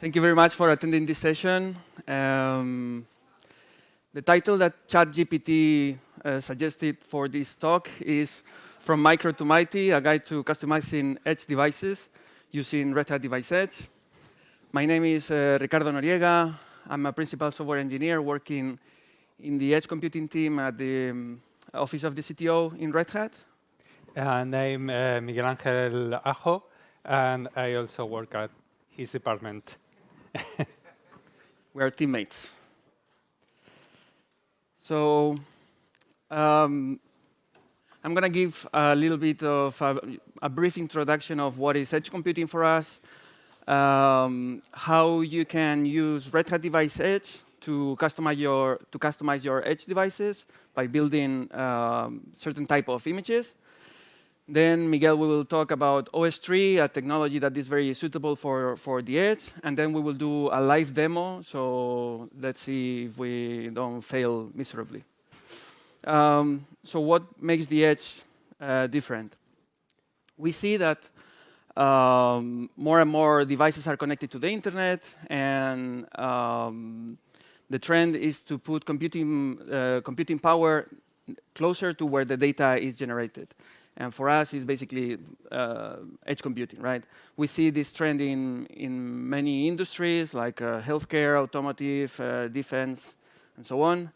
Thank you very much for attending this session. Um, the title that ChatGPT uh, suggested for this talk is From Micro to Mighty, a guide to customizing edge devices using Red Hat Device Edge. My name is uh, Ricardo Noriega. I'm a principal software engineer working in the edge computing team at the um, office of the CTO in Red Hat. And I'm uh, Miguel Angel Ajo, and I also work at his department. we are teammates. So um, I'm going to give a little bit of a, a, brief introduction of what is edge computing for us, um, how you can use Red Hat Device Edge to customize your to customize your edge devices by building um, certain type of images, then Miguel will talk about OSTree, a technology that is very suitable for, for the edge. And then we will do a live demo. So let's see if we don't fail miserably. Um, so what makes the edge uh, different? We see that um, more and more devices are connected to the internet. And um, the trend is to put computing, uh, computing power closer to where the data is generated. And for us, it's basically uh, edge computing, right? We see this trend in, in many industries like uh, healthcare, automotive, uh, defense, and so on.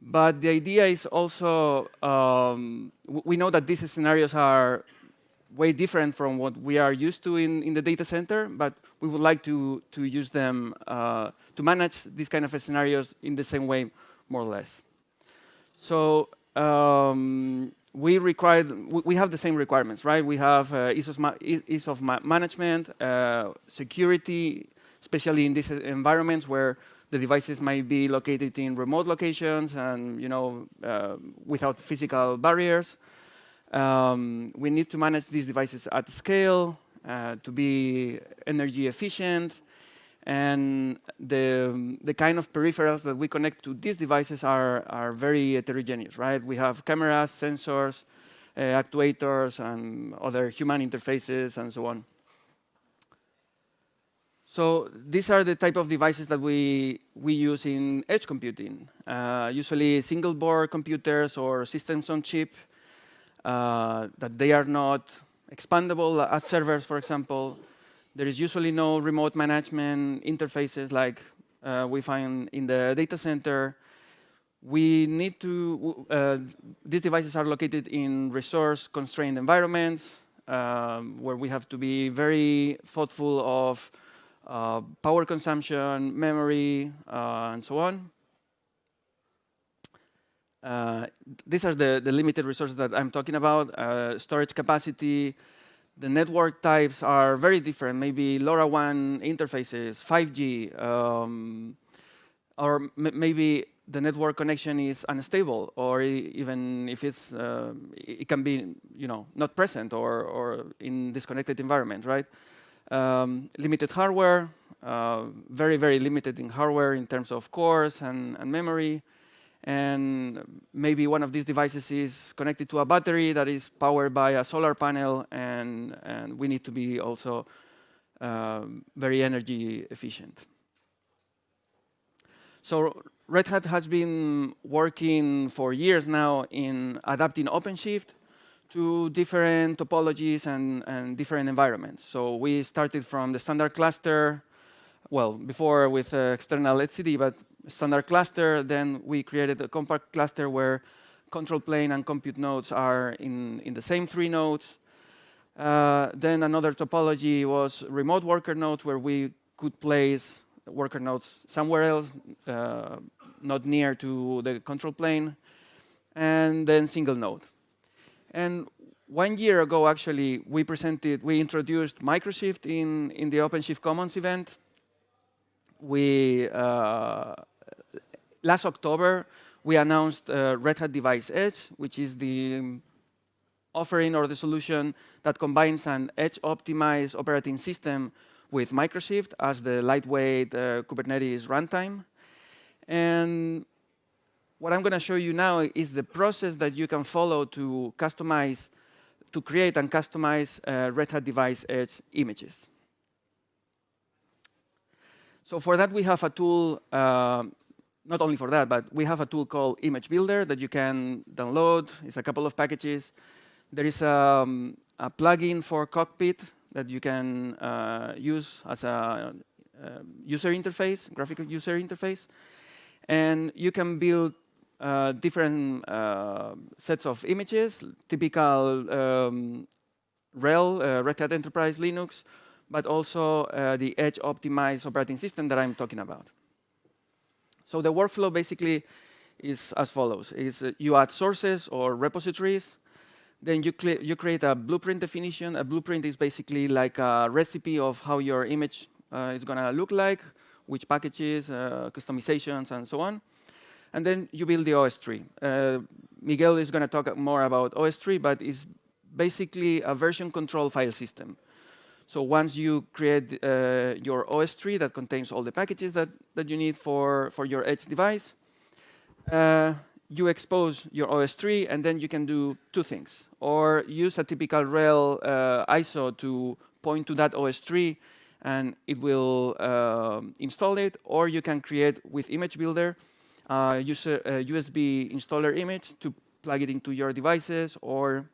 But the idea is also, um, we know that these scenarios are way different from what we are used to in, in the data center, but we would like to, to use them uh, to manage these kind of scenarios in the same way, more or less. So um, we require we have the same requirements, right? We have uh, ease, of ease of management, uh, security, especially in these environments where the devices might be located in remote locations and you know uh, without physical barriers. Um, we need to manage these devices at scale uh, to be energy efficient, and the, the kind of peripherals that we connect to these devices are, are very heterogeneous, right? We have cameras, sensors, uh, actuators, and other human interfaces, and so on. So these are the type of devices that we, we use in edge computing, uh, usually single board computers or systems on chip, uh, that they are not expandable as servers, for example, there is usually no remote management interfaces like uh, we find in the data center. We need to, uh, these devices are located in resource-constrained environments um, where we have to be very thoughtful of uh, power consumption, memory, uh, and so on. Uh, these are the, the limited resources that I'm talking about, uh, storage capacity, the network types are very different. Maybe LoRaWAN interfaces, 5G, um, or maybe the network connection is unstable, or even if it's, uh, it can be, you know, not present or, or in disconnected environment, right? Um, limited hardware, uh, very, very limited in hardware in terms of cores and, and memory and maybe one of these devices is connected to a battery that is powered by a solar panel, and, and we need to be also um, very energy efficient. So Red Hat has been working for years now in adapting OpenShift to different topologies and, and different environments. So we started from the standard cluster, well, before with uh, external etcd, but standard cluster. Then we created a compact cluster where control plane and compute nodes are in, in the same three nodes. Uh, then another topology was remote worker nodes, where we could place worker nodes somewhere else, uh, not near to the control plane. And then single node. And one year ago, actually, we presented, we introduced Microshift in, in the OpenShift Commons event. We uh, last October, we announced uh, Red Hat Device Edge, which is the offering or the solution that combines an edge-optimized operating system with Microshift as the lightweight uh, Kubernetes runtime. And what I'm going to show you now is the process that you can follow to customize, to create and customize uh, Red Hat Device Edge images. So for that, we have a tool, uh, not only for that, but we have a tool called Image Builder that you can download. It's a couple of packages. There is um, a plugin for Cockpit that you can uh, use as a uh, user interface, graphical user interface. And you can build uh, different uh, sets of images, typical um, RHEL, uh, Red Hat Enterprise Linux, but also uh, the edge optimized operating system that I'm talking about. So the workflow basically is as follows. Is uh, you add sources or repositories, then you, you create a blueprint definition. A blueprint is basically like a recipe of how your image uh, is going to look like, which packages, uh, customizations, and so on. And then you build the OS tree. Uh, Miguel is going to talk more about OS tree, but it's basically a version control file system. So once you create uh, your OS tree that contains all the packages that, that you need for, for your edge device, uh, you expose your OS tree, and then you can do two things. Or use a typical RHEL uh, ISO to point to that OS tree, and it will uh, install it. Or you can create with Image Builder, uh, use a, a USB installer image to plug it into your devices, or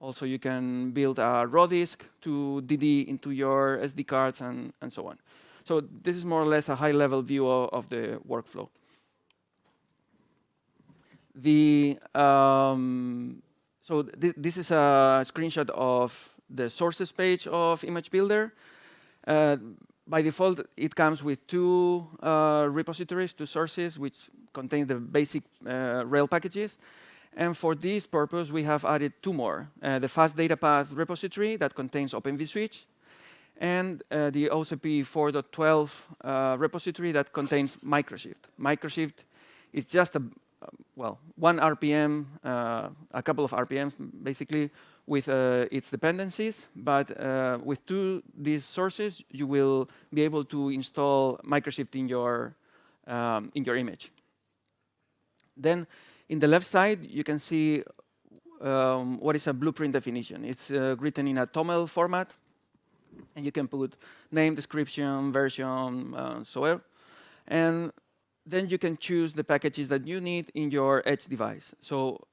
also you can build a raw disk to DD into your SD cards and, and so on. So this is more or less a high-level view of, of, the workflow. The um, so th this is a screenshot of the sources page of Image Builder. Uh, by default, it comes with two uh, repositories, two sources, which contain the basic uh, RHEL packages. And for this purpose, we have added two more. Uh, the fast data path repository that contains Open vSwitch, and uh, the OCP 4.12 uh, repository that contains Microshift. Microshift is just a, well, one RPM, uh, a couple of RPMs, basically, with uh, its dependencies. But uh, with two these sources, you will be able to install Microshift in your um, in your image. Then, in the left side, you can see um, what is a blueprint definition. It's uh, written in a TOML format, and you can put name, description, version, uh, so on. And then you can choose the packages that you need in your edge device. So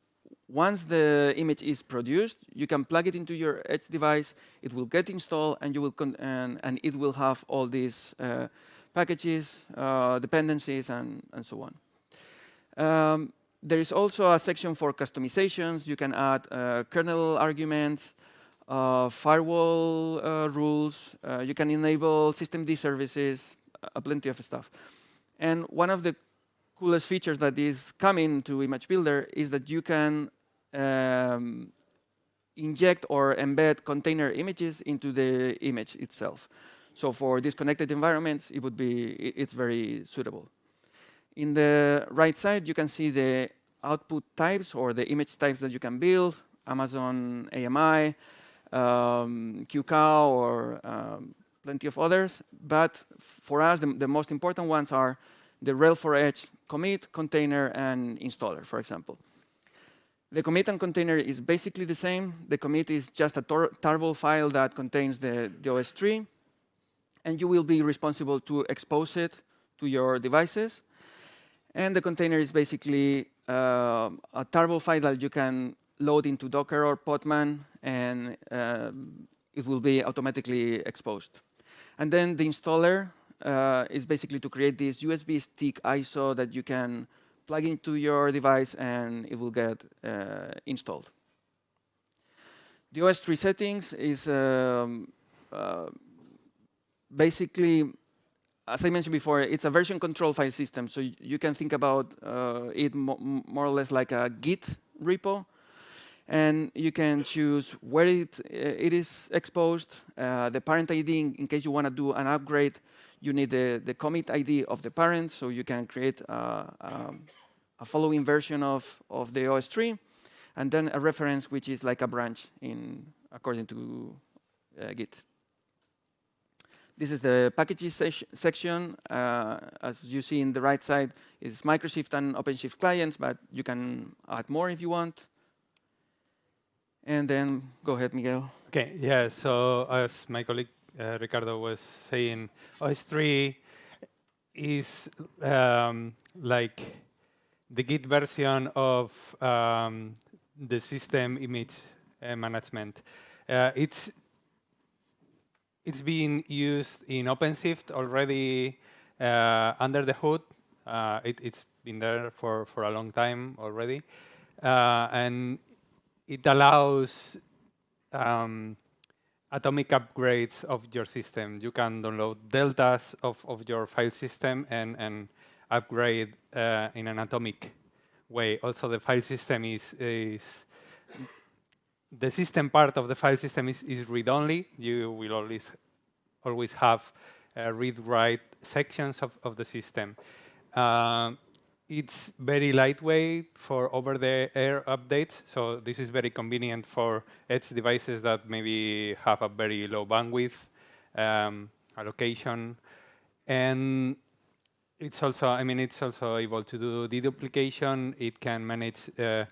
once the image is produced, you can plug it into your edge device, it will get installed, and, you will and, and, it will have all these uh, packages, uh, dependencies, and, and so on. Um, there is also a section for customizations. You can add uh, kernel arguments, uh, firewall uh, rules. Uh, you can enable systemd services, plenty of stuff. And one of the coolest features that is coming to Image Builder is that you can um, inject or embed container images into the image itself. So for disconnected environments, it would be it's very suitable. In the right side, you can see the output types or the image types that you can build, Amazon AMI, um, QCOW, or um, plenty of others. But for us, the, the most important ones are the RHEL4Edge commit, container, and installer, for example. The commit and container is basically the same. The commit is just a tarball file that contains the, the OS tree, and you will be responsible to expose it to your devices. And the container is basically uh, a tarball file that you can load into Docker or Podman, and uh, it will be automatically exposed. And then the installer uh, is basically to create this USB stick ISO that you can plug into your device and it will get uh, installed. The OSTree settings is um, uh, basically, as I mentioned before, it's a version control file system. So you can think about uh, it mo more or less like a Git repo and you can choose where it, it is exposed, uh, the parent ID in, case you want to do an upgrade, you need the, the commit ID of the parent, so you can create a, a, a following version of, of the OS tree, and then a reference which is like a branch in according to uh, Git. This is the packages section. Uh, as you see in the right side, is Microshift and OpenShift clients, but you can add more if you want. And then go ahead, Miguel. Okay, yeah, so as my colleague uh, Ricardo was saying, OSTree is um, like the Git version of um, the system image uh, management. Uh, it's it's being used in OpenShift already uh, under the hood. Uh, it, has been there for, for a long time already. Uh, and it allows um, atomic upgrades of your system. You can download deltas of, of your file system and, and upgrade uh, in an atomic way. Also, the file system is, is the system part of the file system is, is read-only. You will always always have uh, read-write sections of, of the system. Uh, it's very lightweight for over-the-air updates, so this is very convenient for edge devices that maybe have a very low bandwidth um, allocation. And it's also, I mean, it's also able to do deduplication. It can manage uh,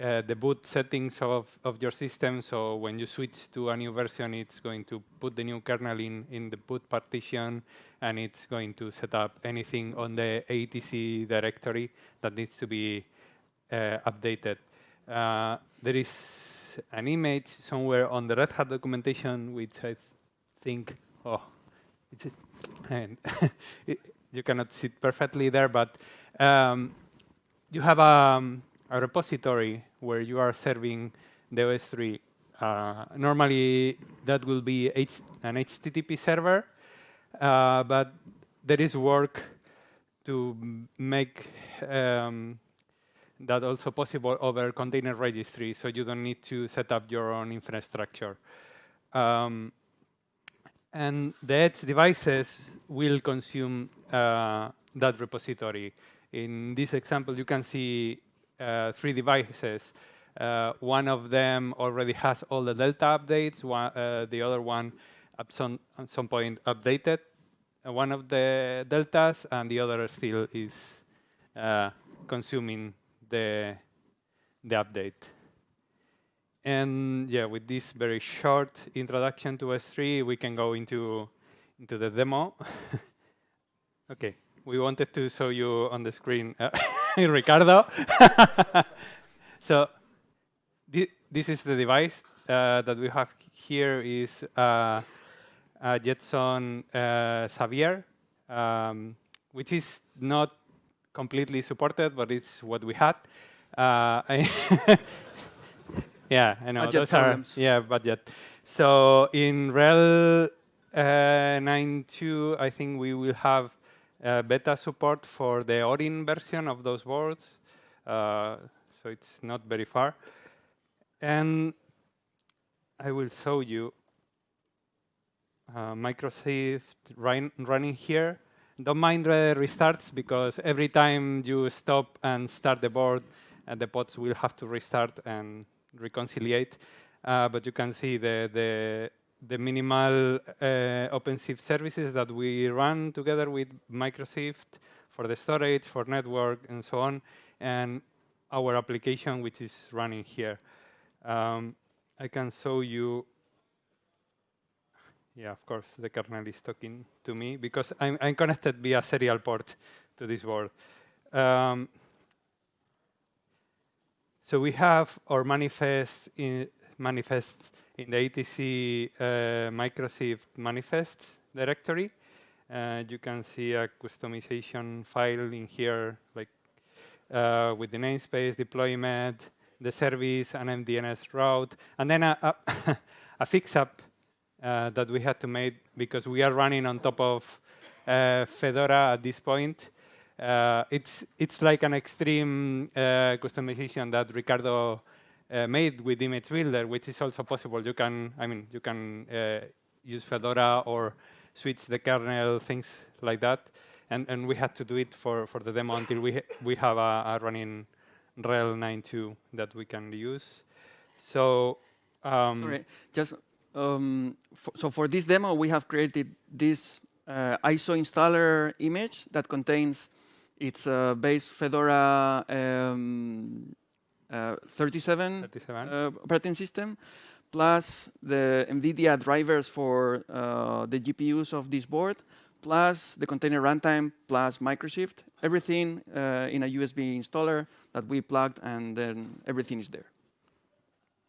uh, the boot settings of, of your system. So when you switch to a new version, it's going to put the new kernel in, in the boot partition, and it's going to set up anything on the ATC directory that needs to be uh, updated. Uh, there is an image somewhere on the Red Hat documentation, which I th think, oh, it's, and it, you cannot see it perfectly there, but um, you have a, um, a, repository where you are serving the OSTree. Uh, normally, that will be an HTTP server, uh, but there is work to make um, that also possible over container registry, so you don't need to set up your own infrastructure. Um, and the edge devices will consume uh, that repository. In this example, you can see three devices. Uh, one of them already has all the Delta updates. One, uh, the other one, at some, at some point, updated uh, one of the Deltas, and the other still is uh, consuming the, the update. And yeah, with this very short introduction to S3, we can go into, into the demo. okay, we wanted to show you on the screen uh, Ricardo. so th this is the device uh, that we have here is uh, a Jetson uh, Xavier, um, which is not completely supported, but it's what we had. Uh, Yeah, I know. Budget Those problems. Are, yeah, budget. So in RHEL uh, 9.2, I think we will have uh, beta support for the Orin version of those boards. Uh, so it's not very far. And I will show you uh, MicroShift run, running here. Don't mind the restarts because every time you stop and start the board, uh, the pods will have to restart and reconciliate, uh, but you can see the, the, the minimal uh, OpenShift services that we run together with Microshift for the storage, for network, and so on, and our application, which is running here. Um, I can show you yeah, of course, the kernel is talking to me because I'm, I'm connected via serial port to this board. Um, so we have our manifest in, manifests in the ATC uh, MicroShift manifests directory. Uh, you can see a customization file in here, like uh, with the namespace, deployment, the service, an MDNS route, and then a, a, a fix-up uh, that we had to make because we are running on top of uh, Fedora at this point. Uh, it's it's like an extreme uh, customization that Ricardo uh, made with Image Builder, which is also possible. You can, I mean, you can uh, use Fedora or switch the kernel, things like that. And and we had to do it for for the demo until we ha we have a, a running RHEL 9.2 that we can use. So. Um, Sorry, just um, so for this demo, we have created this uh, ISO installer image that contains it's a base Fedora um, uh, 37, 37. Uh, operating system, plus the NVIDIA drivers for uh, the GPUs of this board, plus the container runtime plus Microshift, everything uh, in a USB installer that we plugged, and then everything is there.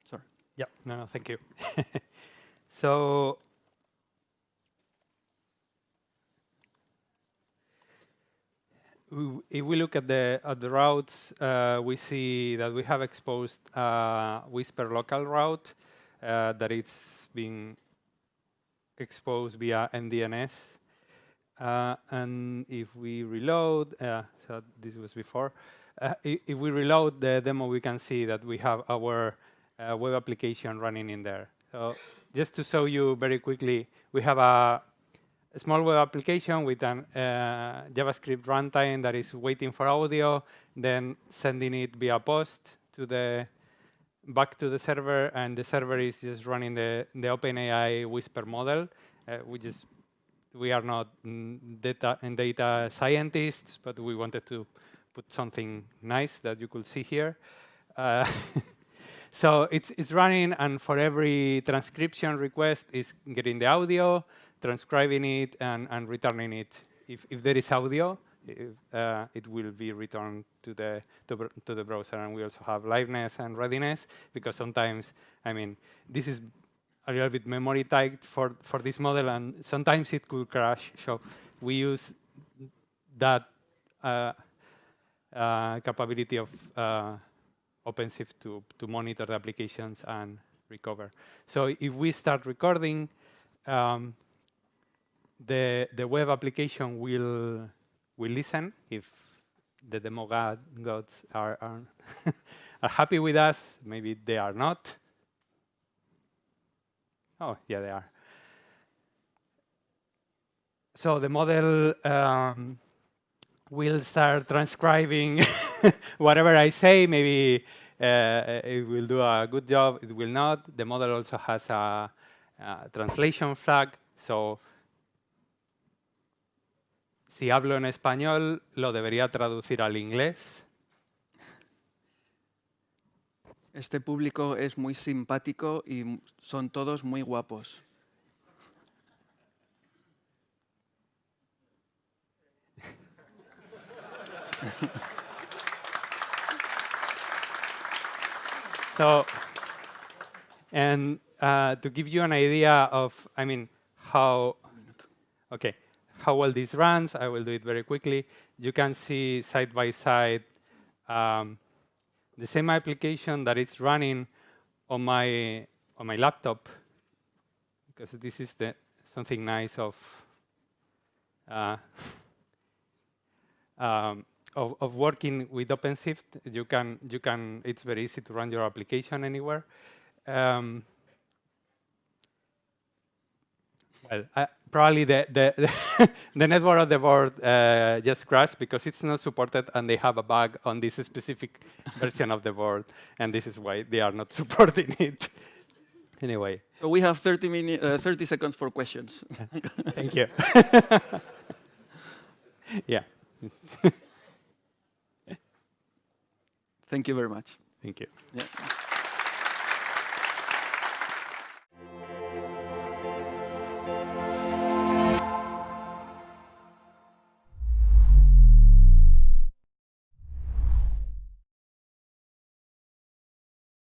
Sorry. Yeah, no, no thank you. so if we look at the at the routes, uh, we see that we have exposed a Whisper local route uh, that it's being exposed via MDNS. Uh, and if we reload, so this was before, if we reload the demo, we can see that we have our web application running in there. So just to show you very quickly, we have a a small web application with a uh, JavaScript runtime that is waiting for audio, then sending it via post to the back to the server, and the server is just running the, the OpenAI Whisper model. Uh, we just we are not data and data scientists, but we wanted to put something nice that you could see here. Uh, so it's it's running, and for every transcription request, is getting the audio transcribing it and, and returning it. If, if there is audio, if, uh, it will be returned to the to, to, the browser. And we also have liveness and readiness because sometimes, I mean, this is a little bit memory tight for for this model, and sometimes it could crash. So we use that uh, uh, capability of uh, OpenShift to to monitor the applications and recover. So if we start recording. Um, the, the web application will, will listen if the demo god, gods are, are, are happy with us. Maybe they are not. Oh, yeah, they are. So the model um, will start transcribing whatever I say. Maybe uh, it will do a good job. It will not. The model also has a, a translation flag. So si hablo en español, lo debería traducir al inglés. Este público es muy simpático y son todos muy guapos. so, and uh, to give you an idea of, I mean, how, okay, how well this runs. I will do it very quickly. You can see side by side um, the same application that is running on my on my laptop, because this is the something nice of uh, um, of, of, working with OpenShift. You can you can it's very easy to run your application anywhere. Um, well, uh, probably the, the, the network of the board uh, just crashed because it's not supported and they have a bug on this specific version of the board. And this is why they are not supporting it. anyway. So we have 30, minute, uh, 30 seconds for questions. Thank you. yeah. Thank you very much. Thank you. Yeah.